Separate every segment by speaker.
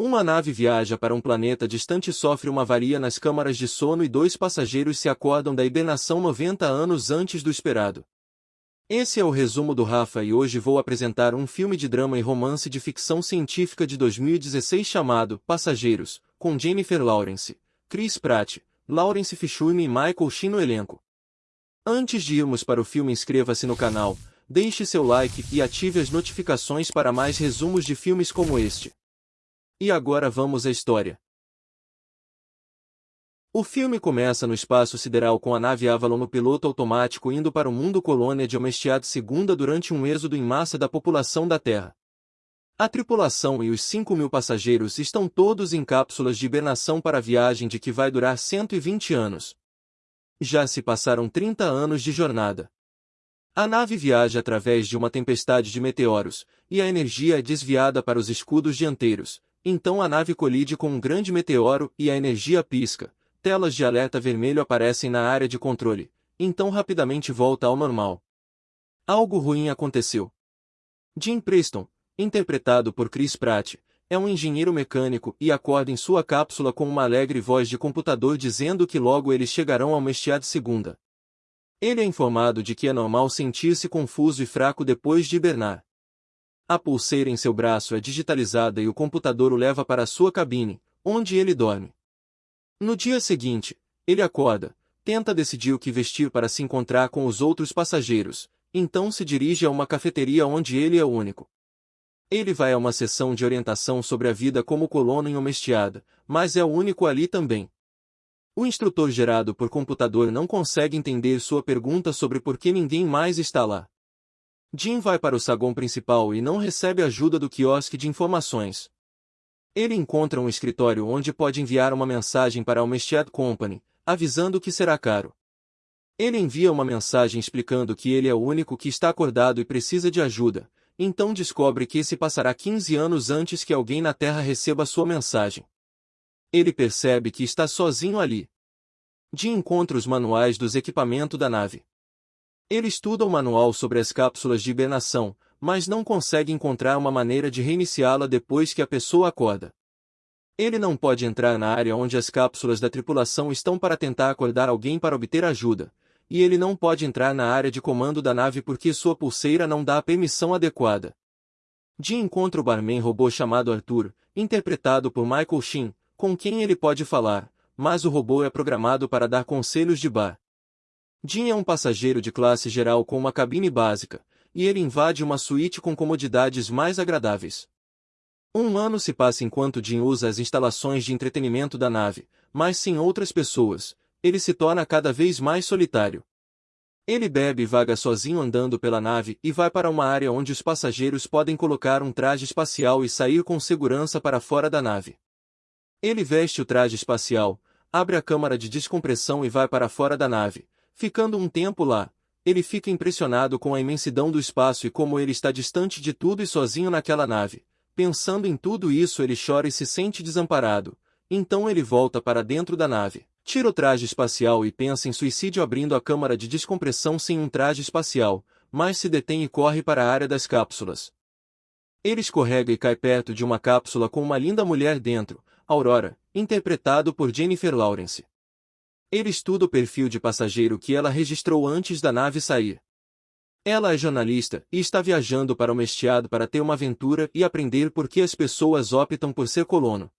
Speaker 1: Uma nave viaja para um planeta distante e sofre uma avaria nas câmaras de sono e dois passageiros se acordam da hibernação 90 anos antes do esperado. Esse é o resumo do Rafa e hoje vou apresentar um filme de drama e romance de ficção científica de 2016 chamado Passageiros, com Jennifer Lawrence, Chris Pratt, Lawrence Fishburne e Michael Sheen no elenco. Antes de irmos para o filme inscreva-se no canal, deixe seu like e ative as notificações para mais resumos de filmes como este. E agora vamos à história. O filme começa no espaço sideral com a nave Avalon no piloto automático indo para o mundo colônia de Omestiad II durante um êxodo em massa da população da Terra. A tripulação e os 5 mil passageiros estão todos em cápsulas de hibernação para a viagem de que vai durar 120 anos. Já se passaram 30 anos de jornada. A nave viaja através de uma tempestade de meteoros, e a energia é desviada para os escudos dianteiros, então a nave colide com um grande meteoro e a energia pisca. Telas de alerta vermelho aparecem na área de controle, então rapidamente volta ao normal. Algo ruim aconteceu. Jim Preston, interpretado por Chris Pratt, é um engenheiro mecânico e acorda em sua cápsula com uma alegre voz de computador dizendo que logo eles chegarão ao Mestiad segunda. Ele é informado de que é normal sentir-se confuso e fraco depois de hibernar. A pulseira em seu braço é digitalizada e o computador o leva para sua cabine, onde ele dorme. No dia seguinte, ele acorda, tenta decidir o que vestir para se encontrar com os outros passageiros, então se dirige a uma cafeteria onde ele é único. Ele vai a uma sessão de orientação sobre a vida como colono em Omestiada, mas é o único ali também. O instrutor gerado por computador não consegue entender sua pergunta sobre por que ninguém mais está lá. Jim vai para o saguão principal e não recebe ajuda do quiosque de informações. Ele encontra um escritório onde pode enviar uma mensagem para a Mestiad Company, avisando que será caro. Ele envia uma mensagem explicando que ele é o único que está acordado e precisa de ajuda, então descobre que se passará 15 anos antes que alguém na Terra receba sua mensagem. Ele percebe que está sozinho ali. Jim encontra os manuais dos equipamentos da nave. Ele estuda o manual sobre as cápsulas de hibernação, mas não consegue encontrar uma maneira de reiniciá-la depois que a pessoa acorda. Ele não pode entrar na área onde as cápsulas da tripulação estão para tentar acordar alguém para obter ajuda, e ele não pode entrar na área de comando da nave porque sua pulseira não dá a permissão adequada. Jim encontra o barman robô chamado Arthur, interpretado por Michael Sheen, com quem ele pode falar, mas o robô é programado para dar conselhos de bar. Jim é um passageiro de classe geral com uma cabine básica, e ele invade uma suíte com comodidades mais agradáveis. Um ano se passa enquanto Jim usa as instalações de entretenimento da nave, mas sem outras pessoas, ele se torna cada vez mais solitário. Ele bebe e vaga sozinho andando pela nave e vai para uma área onde os passageiros podem colocar um traje espacial e sair com segurança para fora da nave. Ele veste o traje espacial, abre a câmara de descompressão e vai para fora da nave, Ficando um tempo lá, ele fica impressionado com a imensidão do espaço e como ele está distante de tudo e sozinho naquela nave. Pensando em tudo isso ele chora e se sente desamparado. Então ele volta para dentro da nave, tira o traje espacial e pensa em suicídio abrindo a câmara de descompressão sem um traje espacial, mas se detém e corre para a área das cápsulas. Ele escorrega e cai perto de uma cápsula com uma linda mulher dentro, Aurora, interpretado por Jennifer Lawrence. Ele estuda o perfil de passageiro que ela registrou antes da nave sair. Ela é jornalista e está viajando para o Mestiado para ter uma aventura e aprender por que as pessoas optam por ser colono.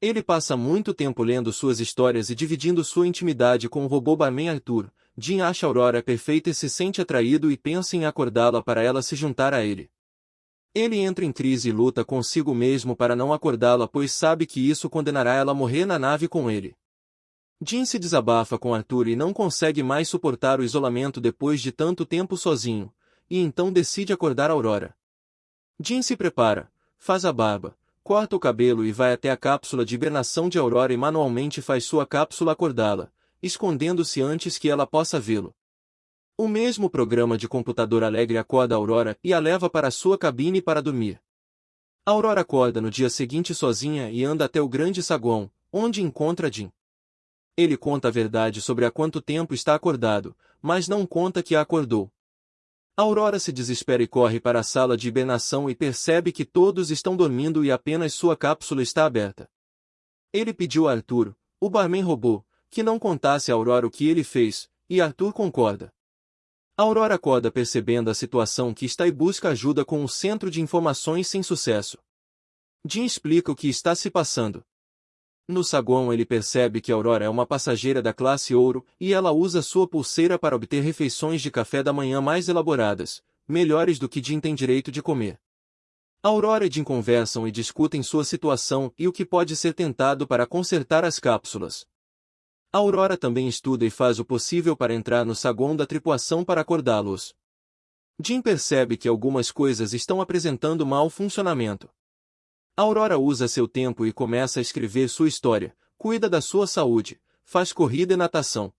Speaker 1: Ele passa muito tempo lendo suas histórias e dividindo sua intimidade com o robô barman Arthur. Jim acha Aurora perfeita e se sente atraído e pensa em acordá-la para ela se juntar a ele. Ele entra em crise e luta consigo mesmo para não acordá-la pois sabe que isso condenará ela a morrer na nave com ele. Jim se desabafa com Arthur e não consegue mais suportar o isolamento depois de tanto tempo sozinho, e então decide acordar Aurora. Jim se prepara, faz a barba, corta o cabelo e vai até a cápsula de hibernação de Aurora e manualmente faz sua cápsula acordá-la, escondendo-se antes que ela possa vê-lo. O mesmo programa de computador alegre acorda Aurora e a leva para sua cabine para dormir. Aurora acorda no dia seguinte sozinha e anda até o grande saguão, onde encontra Jim. Ele conta a verdade sobre há quanto tempo está acordado, mas não conta que acordou. Aurora se desespera e corre para a sala de hibernação e percebe que todos estão dormindo e apenas sua cápsula está aberta. Ele pediu a Arthur, o barman robô, que não contasse a Aurora o que ele fez, e Arthur concorda. Aurora acorda percebendo a situação que está e busca ajuda com o centro de informações sem sucesso. Jim explica o que está se passando. No saguão ele percebe que Aurora é uma passageira da classe ouro e ela usa sua pulseira para obter refeições de café da manhã mais elaboradas, melhores do que Jim tem direito de comer. Aurora e Jim conversam e discutem sua situação e o que pode ser tentado para consertar as cápsulas. Aurora também estuda e faz o possível para entrar no saguão da tripulação para acordá-los. Jim percebe que algumas coisas estão apresentando mau funcionamento. Aurora usa seu tempo e começa a escrever sua história, cuida da sua saúde, faz corrida e natação.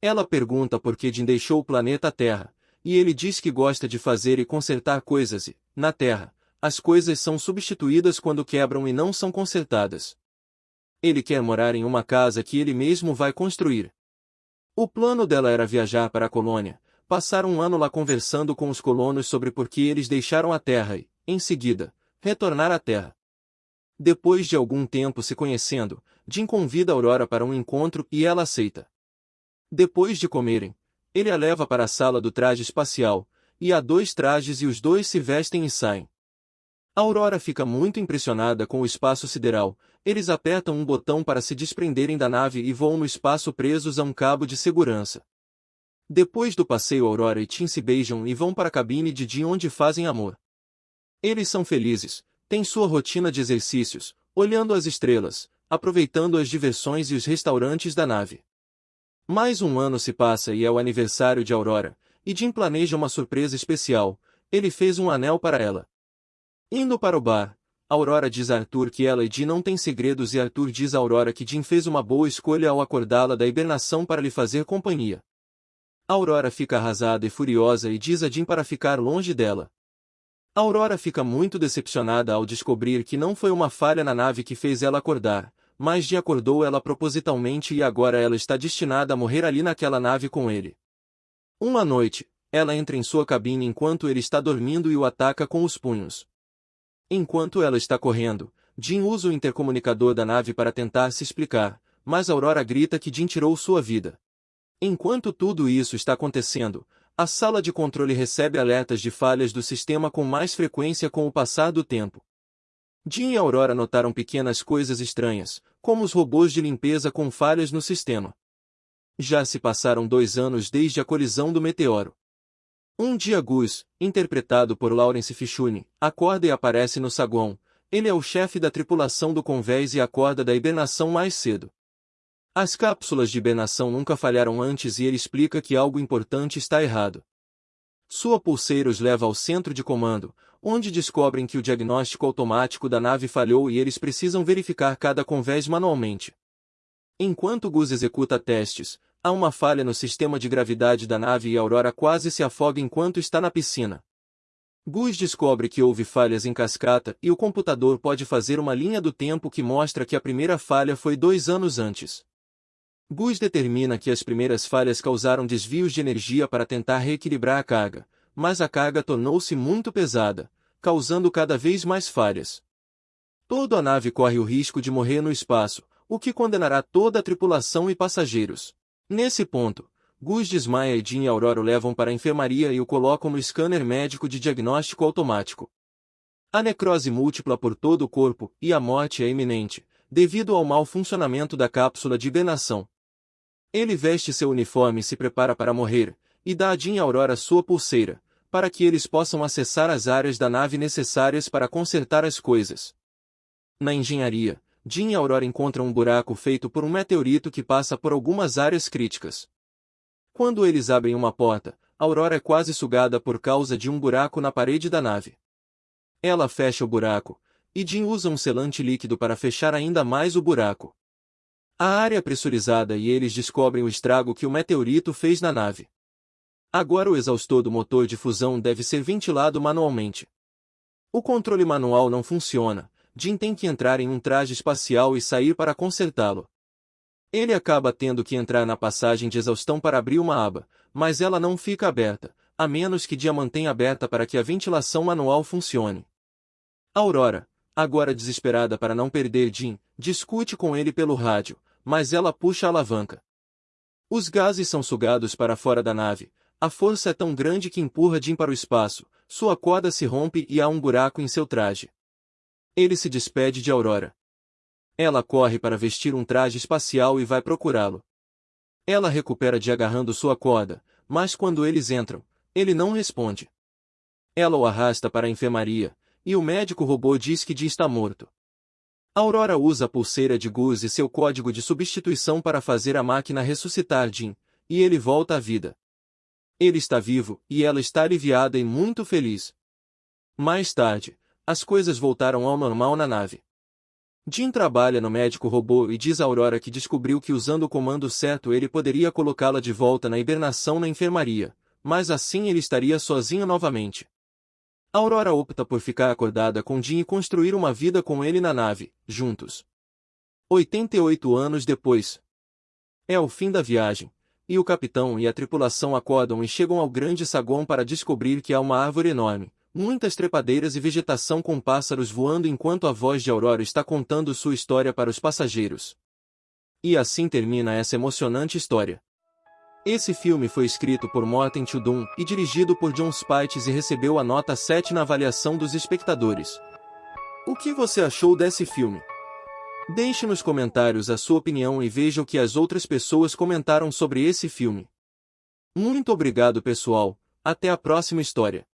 Speaker 1: Ela pergunta por que Jim deixou o planeta Terra, e ele diz que gosta de fazer e consertar coisas e, na Terra, as coisas são substituídas quando quebram e não são consertadas. Ele quer morar em uma casa que ele mesmo vai construir. O plano dela era viajar para a colônia, passar um ano lá conversando com os colonos sobre por que eles deixaram a Terra e, em seguida, retornar à Terra. Depois de algum tempo se conhecendo, Jim convida Aurora para um encontro e ela aceita. Depois de comerem, ele a leva para a sala do traje espacial, e há dois trajes e os dois se vestem e saem. Aurora fica muito impressionada com o espaço sideral, eles apertam um botão para se desprenderem da nave e voam no espaço presos a um cabo de segurança. Depois do passeio Aurora e Tim se beijam e vão para a cabine de Jim onde fazem amor. Eles são felizes, têm sua rotina de exercícios, olhando as estrelas, aproveitando as diversões e os restaurantes da nave. Mais um ano se passa e é o aniversário de Aurora, e Jim planeja uma surpresa especial, ele fez um anel para ela. Indo para o bar, Aurora diz a Arthur que ela e Jim não têm segredos e Arthur diz a Aurora que Jim fez uma boa escolha ao acordá-la da hibernação para lhe fazer companhia. Aurora fica arrasada e furiosa e diz a Jim para ficar longe dela. Aurora fica muito decepcionada ao descobrir que não foi uma falha na nave que fez ela acordar, mas de acordou ela propositalmente e agora ela está destinada a morrer ali naquela nave com ele. Uma noite, ela entra em sua cabine enquanto ele está dormindo e o ataca com os punhos. Enquanto ela está correndo, Jim usa o intercomunicador da nave para tentar se explicar, mas Aurora grita que Jim tirou sua vida. Enquanto tudo isso está acontecendo, a sala de controle recebe alertas de falhas do sistema com mais frequência com o passar do tempo. Jim e Aurora notaram pequenas coisas estranhas, como os robôs de limpeza com falhas no sistema. Já se passaram dois anos desde a colisão do meteoro. Um dia Gus, interpretado por Lawrence Fishburne, acorda e aparece no saguão. Ele é o chefe da tripulação do convés e acorda da hibernação mais cedo. As cápsulas de hibernação nunca falharam antes e ele explica que algo importante está errado. Sua pulseira os leva ao centro de comando, onde descobrem que o diagnóstico automático da nave falhou e eles precisam verificar cada convés manualmente. Enquanto Gus executa testes, há uma falha no sistema de gravidade da nave e Aurora quase se afoga enquanto está na piscina. Gus descobre que houve falhas em cascata e o computador pode fazer uma linha do tempo que mostra que a primeira falha foi dois anos antes. Gus determina que as primeiras falhas causaram desvios de energia para tentar reequilibrar a carga, mas a carga tornou-se muito pesada, causando cada vez mais falhas. Toda a nave corre o risco de morrer no espaço, o que condenará toda a tripulação e passageiros. Nesse ponto, Gus desmaia e Jim e Aurora o levam para a enfermaria e o colocam no scanner médico de diagnóstico automático. A necrose múltipla por todo o corpo e a morte é iminente, devido ao mau funcionamento da cápsula de hibernação. Ele veste seu uniforme e se prepara para morrer, e dá a Jean Aurora sua pulseira, para que eles possam acessar as áreas da nave necessárias para consertar as coisas. Na engenharia, Jean e Aurora encontram um buraco feito por um meteorito que passa por algumas áreas críticas. Quando eles abrem uma porta, Aurora é quase sugada por causa de um buraco na parede da nave. Ela fecha o buraco, e Jean usa um selante líquido para fechar ainda mais o buraco. A área é pressurizada e eles descobrem o estrago que o meteorito fez na nave. Agora o exaustor do motor de fusão deve ser ventilado manualmente. O controle manual não funciona, Jim tem que entrar em um traje espacial e sair para consertá-lo. Ele acaba tendo que entrar na passagem de exaustão para abrir uma aba, mas ela não fica aberta, a menos que Dia mantenha aberta para que a ventilação manual funcione. Aurora, agora desesperada para não perder Jim, discute com ele pelo rádio, mas ela puxa a alavanca. Os gases são sugados para fora da nave, a força é tão grande que empurra Jim para o espaço, sua corda se rompe e há um buraco em seu traje. Ele se despede de Aurora. Ela corre para vestir um traje espacial e vai procurá-lo. Ela recupera de agarrando sua corda, mas quando eles entram, ele não responde. Ela o arrasta para a enfermaria, e o médico robô diz que Dee está morto. Aurora usa a pulseira de Gus e seu código de substituição para fazer a máquina ressuscitar Jim, e ele volta à vida. Ele está vivo, e ela está aliviada e muito feliz. Mais tarde, as coisas voltaram ao normal na nave. Jim trabalha no médico robô e diz a Aurora que descobriu que usando o comando certo ele poderia colocá-la de volta na hibernação na enfermaria, mas assim ele estaria sozinho novamente. Aurora opta por ficar acordada com Jim e construir uma vida com ele na nave, juntos. 88 anos depois. É o fim da viagem, e o capitão e a tripulação acordam e chegam ao grande saguão para descobrir que há uma árvore enorme, muitas trepadeiras e vegetação com pássaros voando enquanto a voz de Aurora está contando sua história para os passageiros. E assim termina essa emocionante história. Esse filme foi escrito por Morten Chudum e dirigido por John Spites e recebeu a nota 7 na avaliação dos espectadores. O que você achou desse filme? Deixe nos comentários a sua opinião e veja o que as outras pessoas comentaram sobre esse filme. Muito obrigado pessoal, até a próxima história.